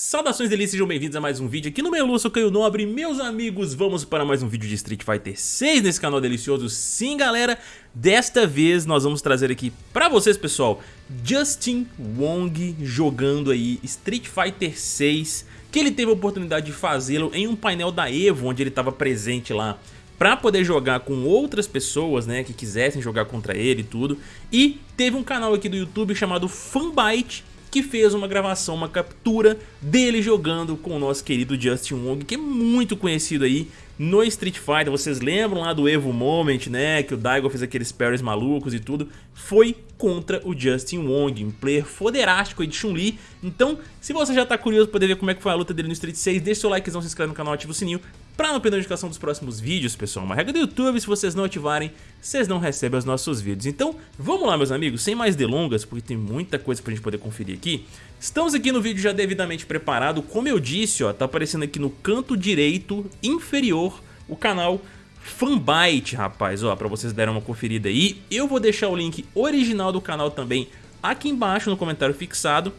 Saudações delícias, sejam bem-vindos a mais um vídeo aqui no meu eu sou Caio Nobre Meus amigos, vamos para mais um vídeo de Street Fighter 6 nesse canal delicioso Sim galera, desta vez nós vamos trazer aqui pra vocês pessoal Justin Wong jogando aí Street Fighter 6 Que ele teve a oportunidade de fazê-lo em um painel da EVO onde ele estava presente lá para poder jogar com outras pessoas, né, que quisessem jogar contra ele e tudo. E teve um canal aqui do YouTube chamado Fanbyte, que fez uma gravação, uma captura dele jogando com o nosso querido Justin Wong, que é muito conhecido aí no Street Fighter. Vocês lembram lá do Evo Moment, né, que o Daigo fez aqueles parries malucos e tudo? Foi contra o Justin Wong, um player foderástico aí de Chun-Li. Então, se você já tá curioso para poder ver como é que foi a luta dele no Street 6, deixa seu likezão, se inscreve no canal, ativa o sininho para não perder a notificação dos próximos vídeos, pessoal. Uma regra do YouTube, se vocês não ativarem, vocês não recebem os nossos vídeos. Então, vamos lá, meus amigos, sem mais delongas, porque tem muita coisa pra gente poder conferir aqui. Estamos aqui no vídeo já devidamente preparado. Como eu disse, ó, tá aparecendo aqui no canto direito inferior o canal Fanbyte, rapaz, ó, pra vocês darem uma conferida aí. Eu vou deixar o link original do canal também aqui embaixo no comentário fixado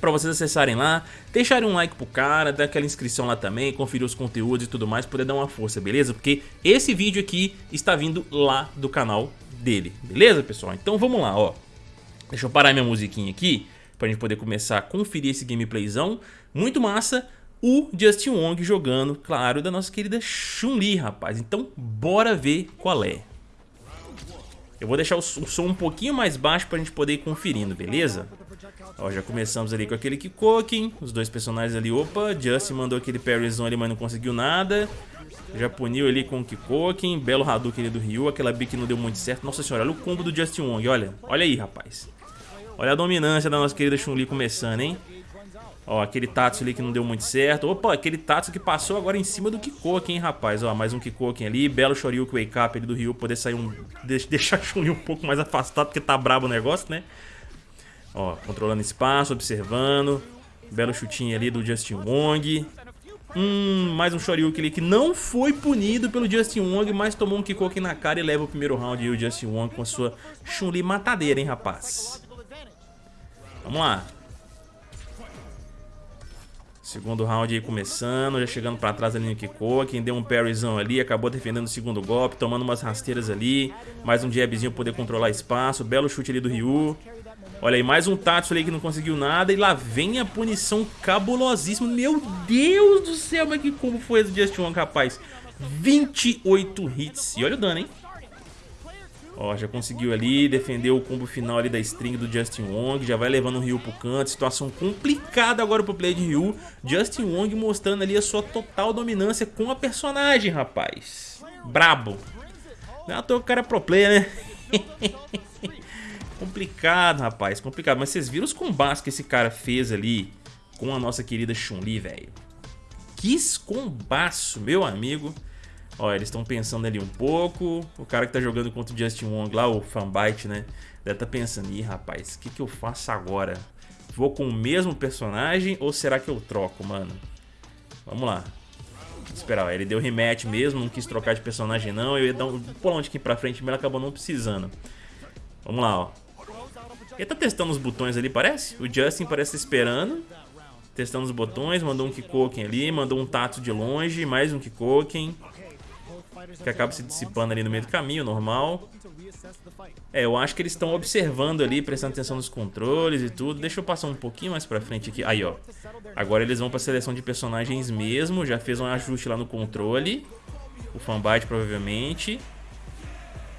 para vocês acessarem lá, deixarem um like pro cara, dar aquela inscrição lá também, conferir os conteúdos e tudo mais, poder dar uma força, beleza? Porque esse vídeo aqui está vindo lá do canal dele, beleza, pessoal? Então vamos lá, ó. Deixa eu parar minha musiquinha aqui, pra gente poder começar a conferir esse gameplayzão. Muito massa, o Justin Wong jogando, claro, da nossa querida Chun-Li, rapaz. Então, bora ver qual é. Eu vou deixar o som um pouquinho mais baixo pra gente poder ir conferindo, beleza? Ó, já começamos ali com aquele Kikoken, os dois personagens ali, opa, Justin mandou aquele parryzão ali, mas não conseguiu nada. Já puniu ali com o Kikoken, belo Hadouken ali do Ryu, aquela B que não deu muito certo. Nossa senhora, olha o combo do Justin Wong, olha, olha aí, rapaz. Olha a dominância da nossa querida Chun-Li começando, hein? Ó, aquele Tatsu ali que não deu muito certo. Opa, aquele Tatsu que passou agora em cima do Kikoken, hein, rapaz. Ó, mais um Kikoken ali. Belo Shoryuken Wake Up ali do Ryu. Poder sair um... Deixar a Chun-Li um pouco mais afastado, porque tá brabo o negócio, né? Ó, controlando espaço, observando. Belo chutinho ali do Justin Wong. Hum, mais um Shoryuken ali que não foi punido pelo Justin Wong, mas tomou um Kikoken na cara e leva o primeiro round e o Justin Wong com a sua Chun-Li matadeira, hein, rapaz. Vamos lá. Segundo round aí começando, já chegando pra trás ali no Kiko, quem deu um parryzão ali, acabou defendendo o segundo golpe, tomando umas rasteiras ali, mais um jabzinho pra poder controlar espaço, belo chute ali do Ryu. Olha aí, mais um Tatsu ali que não conseguiu nada e lá vem a punição cabulosíssima. Meu Deus do céu, mas que como foi esse Just One, rapaz? 28 hits, e olha o dano, hein? Ó, já conseguiu ali, defendeu o combo final ali da string do Justin Wong, já vai levando o Ryu pro canto, situação complicada agora pro play de Ryu. Justin Wong mostrando ali a sua total dominância com a personagem, rapaz. Brabo. Não é à toa que o cara é pro player, né? complicado, rapaz, complicado. Mas vocês viram os combates que esse cara fez ali com a nossa querida Chun-Li, velho? Que combaço, meu amigo. Ó, eles estão pensando ali um pouco. O cara que tá jogando contra o Justin Wong lá, o Fanbyte, né? Deve tá pensando, ih, rapaz, o que, que eu faço agora? Vou com o mesmo personagem ou será que eu troco, mano? Vamos lá. Esperar, ó, ele deu rematch mesmo, não quis trocar de personagem não. Eu ia dar um pulão de aqui pra frente, mas ele acabou não precisando. Vamos lá, ó. Ele tá testando os botões ali, parece? O Justin parece esperando. Testando os botões, mandou um Kikoken ali, mandou um Tato de longe, mais um Kikoken que acaba se dissipando ali no meio do caminho, normal. É, eu acho que eles estão observando ali, prestando atenção nos controles e tudo. Deixa eu passar um pouquinho mais pra frente aqui. Aí, ó. Agora eles vão pra seleção de personagens mesmo. Já fez um ajuste lá no controle. O fanbite, provavelmente.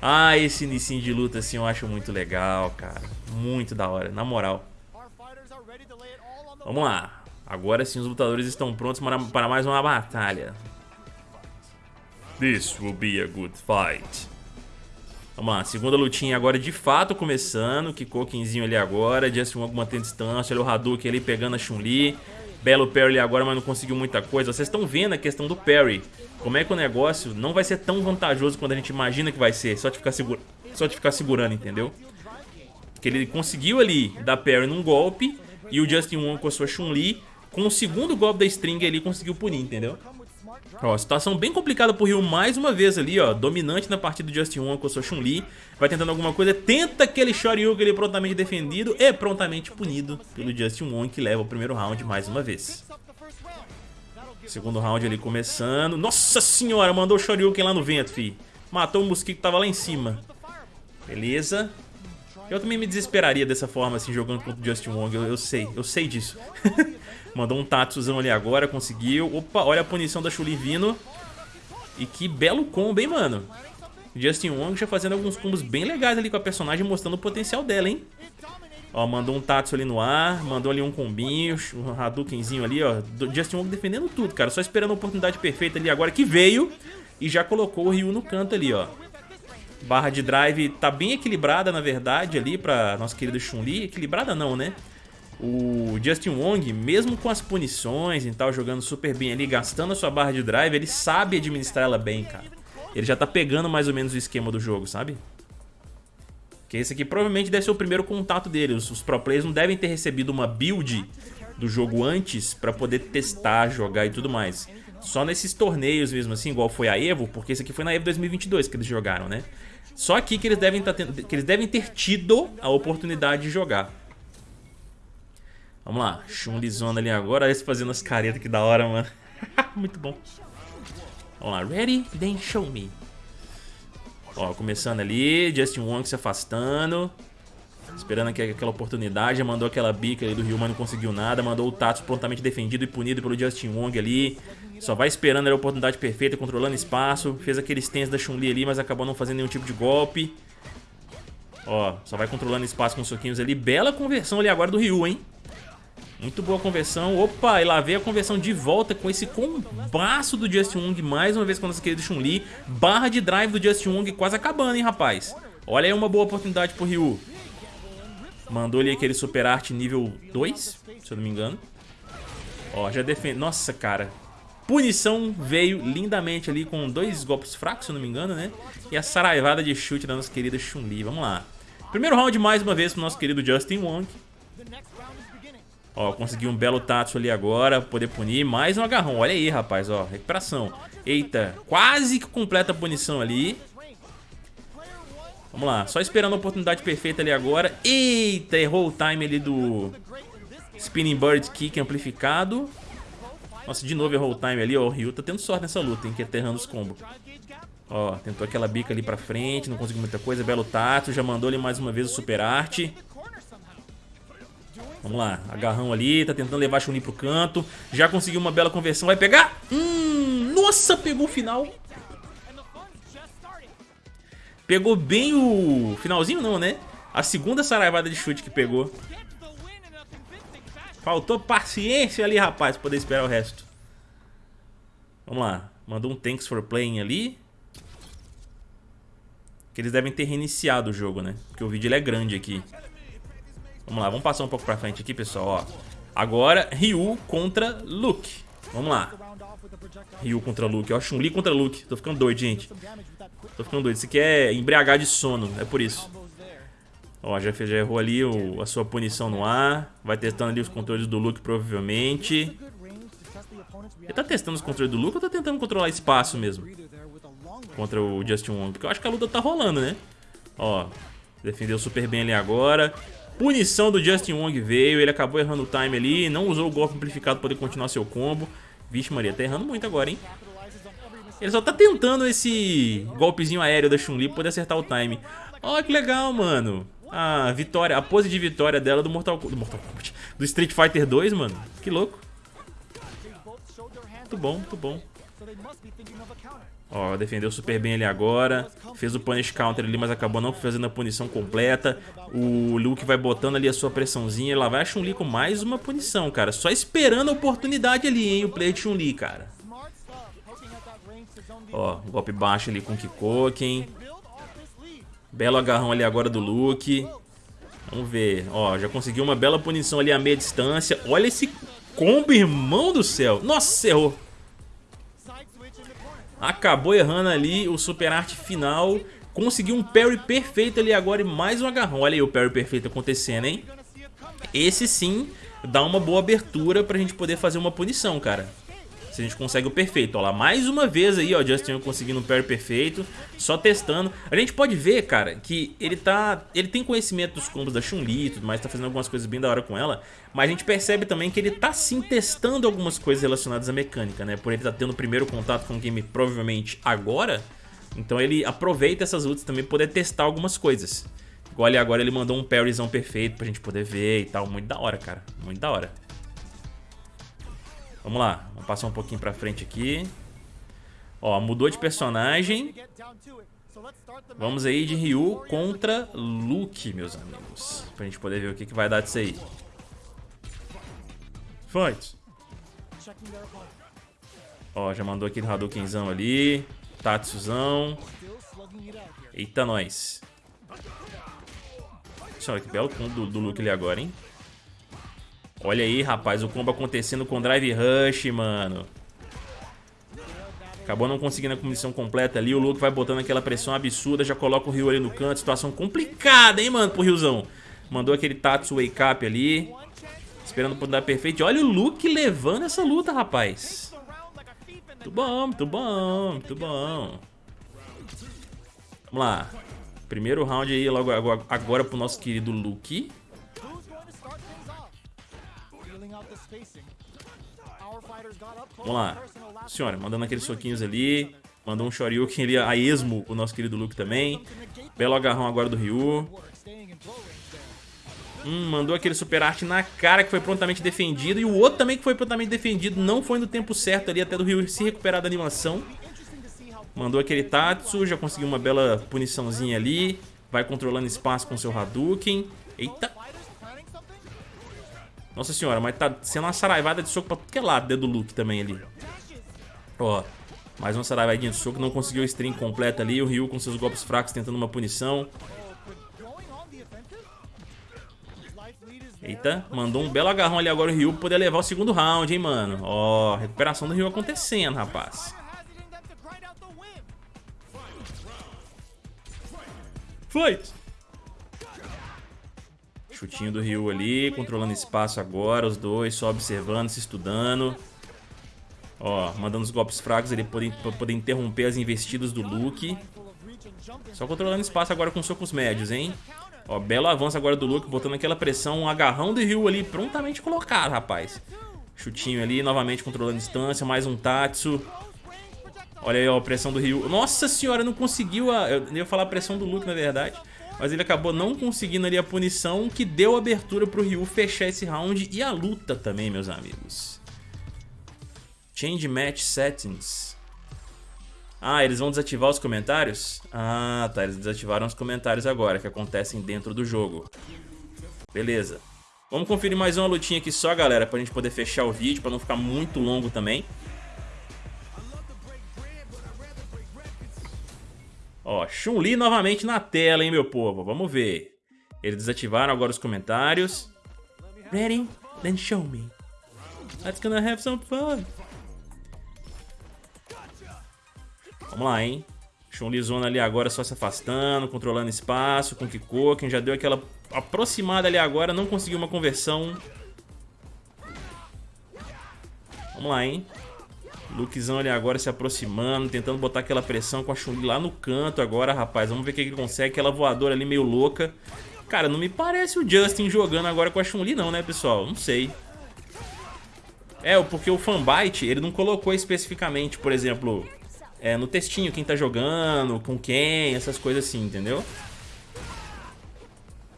Ah, esse início de luta, assim, eu acho muito legal, cara. Muito da hora, na moral. Vamos lá. Agora sim, os lutadores estão prontos para mais uma batalha. This will be a good fight. Vamos lá, segunda lutinha agora de fato começando. Kikokenzinho ali agora. Justin Wong mantendo distância. Olha o Hadouken ali pegando a Chun-Li. Belo parry agora, mas não conseguiu muita coisa. Vocês estão vendo a questão do parry. Como é que o negócio não vai ser tão vantajoso quanto a gente imagina que vai ser. Só de ficar, segura... só de ficar segurando, entendeu? Porque ele conseguiu ali dar parry num golpe. E o Justin Wong com a sua Chun-Li, com o segundo golpe da string ali, conseguiu punir, entendeu? Ó, situação bem complicada pro Ryu mais uma vez ali, ó. Dominante na partida do Justin Wong com a sua Chun-Li. Vai tentando alguma coisa, tenta aquele Shoryuken ele prontamente defendido e prontamente punido pelo Justin Wong que leva o primeiro round mais uma vez. Segundo round ali começando. Nossa senhora, mandou o Shoryuken lá no vento, fi. Matou o mosquito que tava lá em cima. Beleza. Eu também me desesperaria dessa forma, assim, jogando contra o Justin Wong. Eu, eu sei, eu sei disso. Mandou um Tatsuzão ali agora, conseguiu. Opa, olha a punição da Chuli vindo. E que belo combo, hein, mano. Justin Wong já fazendo alguns combos bem legais ali com a personagem, mostrando o potencial dela, hein. Ó, mandou um Tatsu ali no ar, mandou ali um combinho, um Hadoukenzinho ali, ó. Justin Wong defendendo tudo, cara. Só esperando a oportunidade perfeita ali agora que veio. E já colocou o Ryu no canto ali, ó. Barra de drive tá bem equilibrada, na verdade, ali pra nossa querida Chun-Li. Equilibrada não, né? O Justin Wong, mesmo com as punições e tal, jogando super bem ali, gastando a sua barra de drive, ele sabe administrar ela bem, cara. Ele já tá pegando mais ou menos o esquema do jogo, sabe? Que esse aqui provavelmente deve ser o primeiro contato dele. Os, os pro players não devem ter recebido uma build do jogo antes pra poder testar, jogar e tudo mais. Só nesses torneios mesmo assim, igual foi a EVO, porque esse aqui foi na EVO 2022 que eles jogaram, né? Só aqui que eles devem, tá tendo, que eles devem ter tido a oportunidade de jogar. Vamos lá, Chun-Li ali agora, eles fazendo as caretas, que da hora, mano. Muito bom. Vamos lá, ready, then show me. Ó, começando ali, Justin Wong se afastando. Esperando aquela oportunidade, mandou aquela bica ali do Ryu, mas não conseguiu nada. Mandou o Tatsu prontamente defendido e punido pelo Justin Wong ali. Só vai esperando a oportunidade perfeita, controlando espaço. Fez aqueles stance da Chun-Li ali, mas acabou não fazendo nenhum tipo de golpe. Ó, só vai controlando espaço com soquinhos ali. Bela conversão ali agora do Ryu, hein? Muito boa conversão. Opa, e lá veio a conversão de volta com esse combaço do Justin Wong. Mais uma vez com nossa querida Chun-Li. Barra de drive do Justin Wong quase acabando, hein, rapaz? Olha aí uma boa oportunidade pro Ryu. Mandou ali aquele super arte nível 2, se eu não me engano. Ó, já defende... Nossa, cara. Punição veio lindamente ali com dois golpes fracos, se eu não me engano, né? E a saraivada de chute da nossa querida Chun-Li. Vamos lá. Primeiro round mais uma vez pro nosso querido Justin Wong. Ó, conseguiu um belo Tatsu ali agora, poder punir. Mais um agarrão, olha aí, rapaz, ó, recuperação. Eita, quase que completa a punição ali. Vamos lá, só esperando a oportunidade perfeita ali agora. Eita, errou o time ali do Spinning Bird Kick amplificado. Nossa, de novo errou o time ali, ó. O Ryu tá tendo sorte nessa luta, hein, que é aterrando os combos. Ó, tentou aquela bica ali pra frente, não conseguiu muita coisa. Belo tato, já mandou ali mais uma vez o super arte. Vamos lá, agarrão ali, tá tentando levar a Chun-Li pro canto. Já conseguiu uma bela conversão, vai pegar. Hum, nossa, pegou o final. Pegou bem o finalzinho não, né? A segunda saraivada de chute que pegou. Faltou paciência ali, rapaz, pra poder esperar o resto. Vamos lá. Mandou um thanks for playing ali. Que eles devem ter reiniciado o jogo, né? Porque o vídeo é grande aqui. Vamos lá, vamos passar um pouco pra frente aqui, pessoal, ó. Agora, Ryu contra Luke. Vamos lá. Ryu contra Luke. Ó, Chun-Li contra Luke. Tô ficando doido, gente. Tô ficando doido. Isso aqui é embriagar de sono, é por isso. Ó, já, já errou ali o, a sua punição no ar. Vai testando ali os controles do Luke, provavelmente. Ele tá testando os controles do Luke ou tá tentando controlar espaço mesmo? Contra o Justin Wong. Porque eu acho que a luta tá rolando, né? Ó, defendeu super bem ali agora. Punição do Justin Wong veio, ele acabou errando o time ali, não usou o golpe amplificado para poder continuar seu combo. Vixe Maria, tá errando muito agora, hein? Ele só tá tentando esse golpezinho aéreo da Chun-Li pra poder acertar o time. Ó, oh, que legal, mano. A vitória, a pose de vitória dela do Mortal, do Mortal Kombat, do Street Fighter 2, mano. Que louco. Muito bom, muito bom. Ó, defendeu super bem ali agora. Fez o punish counter ali, mas acabou não fazendo a punição completa. O Luke vai botando ali a sua pressãozinha. Lá vai a Chun-Li com mais uma punição, cara. Só esperando a oportunidade ali, hein, o play de Chun-Li, cara. Ó, golpe baixo ali com o Kikoken. Belo agarrão ali agora do Luke. Vamos ver. Ó, já conseguiu uma bela punição ali a meia distância. Olha esse combo, irmão do céu. Nossa, errou. Acabou errando ali o super arte final. Conseguiu um parry perfeito ali agora e mais um agarrão. Olha aí o parry perfeito acontecendo, hein? Esse sim dá uma boa abertura pra gente poder fazer uma punição, cara. Se a gente consegue o perfeito. Ó lá, mais uma vez aí, ó, Justin conseguindo um parry perfeito, só testando. A gente pode ver, cara, que ele tá... Ele tem conhecimento dos combos da Chun-Li e tudo mais, tá fazendo algumas coisas bem da hora com ela, mas a gente percebe também que ele tá sim testando algumas coisas relacionadas à mecânica, né? Por ele tá tendo o primeiro contato com o game provavelmente agora, então ele aproveita essas lutas também pra poder testar algumas coisas. Igual ali agora ele mandou um parryzão perfeito pra gente poder ver e tal. Muito da hora, cara. Muito da hora. Vamos lá. Vamos passar um pouquinho pra frente aqui. Ó, mudou de personagem. Vamos aí de Ryu contra Luke, meus amigos. Pra gente poder ver o que, que vai dar disso aí. Fight. Ó, já mandou aquele Hadoukenzão ali. Tatsuzão. Eita, nós. Olha que belo combo do, do Luke ali agora, hein? Olha aí, rapaz, o combo acontecendo com Drive Rush, mano. Acabou não conseguindo a comissão completa ali. O Luke vai botando aquela pressão absurda. Já coloca o Ryu ali no canto. Situação complicada, hein, mano, pro Ryuzão. Mandou aquele Tatsu Wake Up ali. Esperando por dar perfeito. Olha o Luke levando essa luta, rapaz. Muito bom, muito bom, muito bom. Vamos lá. Primeiro round aí logo agora, agora pro nosso querido Luke. Vamos lá. Senhora, mandando aqueles soquinhos ali. Mandou um Shoryuken ali a esmo, o nosso querido Luke também. Belo agarrão agora do Ryu. Hum, mandou aquele super arte na cara que foi prontamente defendido. E o outro também que foi prontamente defendido. Não foi no tempo certo ali, até do Ryu se recuperar da animação. Mandou aquele Tatsu, já conseguiu uma bela puniçãozinha ali. Vai controlando espaço com seu Hadouken. Eita. Nossa senhora, mas tá sendo uma saraivada de soco pra tudo que é lado, dedo do Luke também ali. Ó, mais uma saraivadinha de soco, não conseguiu o string completo ali. O Ryu com seus golpes fracos tentando uma punição. Eita, mandou um belo agarrão ali agora o Ryu pra poder levar o segundo round, hein, mano. Ó, recuperação do Ryu acontecendo, rapaz. Fight! Chutinho do Ryu ali, controlando espaço agora, os dois só observando, se estudando. Ó, mandando os golpes fracos ali pra poder interromper as investidas do Luke. Só controlando espaço agora com socos médios, hein? Ó, belo avanço agora do Luke, botando aquela pressão, um agarrão do Ryu ali, prontamente colocado, rapaz. Chutinho ali, novamente controlando distância, mais um Tatsu. Olha aí, ó, pressão do Ryu. Nossa senhora, não conseguiu a... Eu ia falar a pressão do Luke, na verdade. Mas ele acabou não conseguindo ali a punição que deu abertura pro Ryu fechar esse round e a luta também, meus amigos. Change Match Settings. Ah, eles vão desativar os comentários? Ah, tá, eles desativaram os comentários agora, que acontecem dentro do jogo. Beleza. Vamos conferir mais uma lutinha aqui só, galera, pra gente poder fechar o vídeo, pra não ficar muito longo também. Ó, Chun-Li novamente na tela, hein, meu povo? Vamos ver. Eles desativaram agora os comentários. Ready? Then show me. Let's gonna have some fun. Vamos lá, hein? Chun-Li zona ali agora só se afastando, controlando espaço com Kikoken. Já deu aquela aproximada ali agora, não conseguiu uma conversão. Vamos lá, hein? Lukezão ali agora se aproximando, tentando botar aquela pressão com a chun lá no canto agora, rapaz. Vamos ver o que ele consegue. Aquela voadora ali meio louca. Cara, não me parece o Justin jogando agora com a Chun-Li não, né, pessoal? Não sei. É, porque o Fanbyte, ele não colocou especificamente, por exemplo, é, no textinho quem tá jogando, com quem, essas coisas assim, entendeu?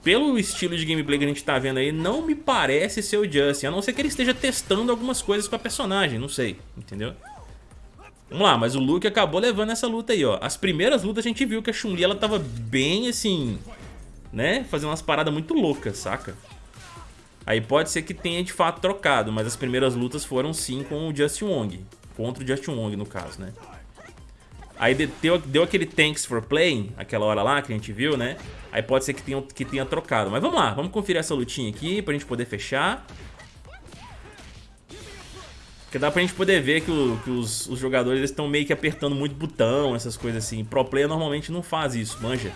Pelo estilo de gameplay que a gente tá vendo aí, não me parece ser o Justin, a não ser que ele esteja testando algumas coisas com a personagem, não sei, entendeu? Vamos lá, mas o Luke acabou levando essa luta aí, ó. As primeiras lutas a gente viu que a Chun-Li, ela tava bem, assim, né? Fazendo umas paradas muito loucas, saca? Aí pode ser que tenha de fato trocado, mas as primeiras lutas foram sim com o Justin Wong. Contra o Justin Wong, no caso, né? Aí deu, deu aquele thanks for playing, aquela hora lá que a gente viu, né? Aí pode ser que tenha, que tenha trocado. Mas vamos lá, vamos conferir essa lutinha aqui pra gente poder fechar. Porque dá pra gente poder ver que, o, que os, os, jogadores estão meio que apertando muito botão, essas coisas assim. Pro player normalmente não faz isso, manja.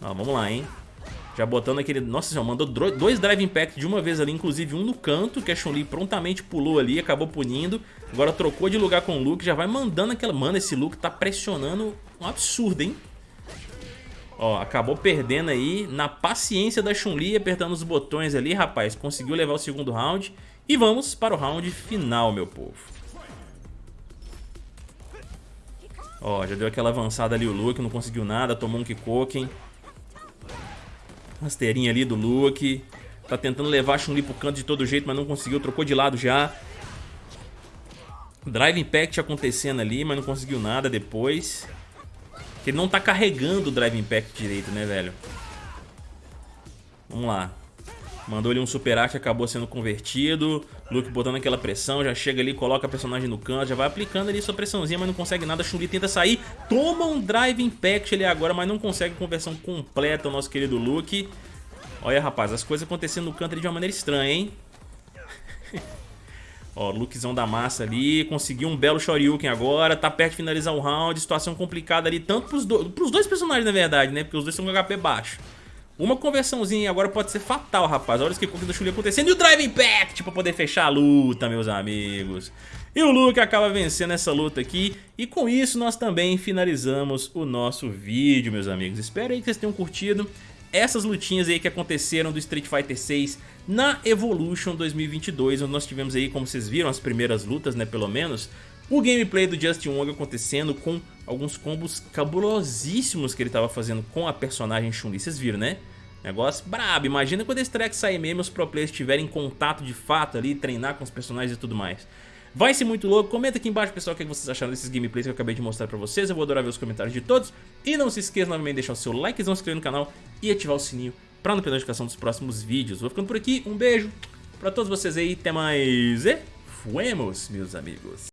Ó, vamos lá, hein? Já botando aquele... Nossa senhora, mandou dois Drive Impact de uma vez ali, inclusive um no canto, que a Chun-Li prontamente pulou ali, acabou punindo. Agora trocou de lugar com o Luke, já vai mandando aquela... Mano, esse Luke tá pressionando um absurdo, hein? Ó, acabou perdendo aí na paciência da Chun-Li, apertando os botões ali, rapaz. Conseguiu levar o segundo round. E vamos para o round final, meu povo. Ó, já deu aquela avançada ali o Luke, não conseguiu nada, tomou um Kikoken. Rasteirinha ali do Luke. Tá tentando levar a Chun-Li pro canto de todo jeito, mas não conseguiu, trocou de lado já. Drive Impact acontecendo ali, mas não conseguiu nada depois. Ele não tá carregando o Drive Impact direito, né, velho? Vamos lá. Mandou ali um Super Arte, acabou sendo convertido. Luke botando aquela pressão, já chega ali, coloca a personagem no canto, já vai aplicando ali sua pressãozinha, mas não consegue nada. Chun-Li tenta sair, toma um Drive Impact ali agora, mas não consegue conversão completa o nosso querido Luke. Olha, rapaz, as coisas acontecendo no canto ali de uma maneira estranha, hein? Ó, Lukezão da massa ali, conseguiu um belo Shoryuken agora, tá perto de finalizar o round, situação complicada ali, tanto pros, do, pros dois personagens na verdade, né, porque os dois estão com HP baixo. Uma conversãozinha agora pode ser fatal, rapaz. Olha o que da Chun-Li acontecendo. E o Drive Impact pra poder fechar a luta, meus amigos. E o Luke acaba vencendo essa luta aqui. E com isso nós também finalizamos o nosso vídeo, meus amigos. Espero aí que vocês tenham curtido essas lutinhas aí que aconteceram do Street Fighter 6 na Evolution 2022, onde nós tivemos aí, como vocês viram, as primeiras lutas, né, pelo menos, o gameplay do Justin Wong acontecendo com alguns combos cabulosíssimos que ele estava fazendo com a personagem Chun-Li, vocês viram, né? Negócio brabo, imagina quando esse track sair mesmo, os pro players estiverem em contato de fato ali, treinar com os personagens e tudo mais. Vai ser muito louco, comenta aqui embaixo pessoal o que vocês acharam desses gameplays que eu acabei de mostrar pra vocês, eu vou adorar ver os comentários de todos. E não se esqueça novamente de deixar o seu likezão, se inscrever no canal e ativar o sininho pra não perder a notificação dos próximos vídeos. Vou ficando por aqui, um beijo pra todos vocês aí, até mais e fuemos meus amigos.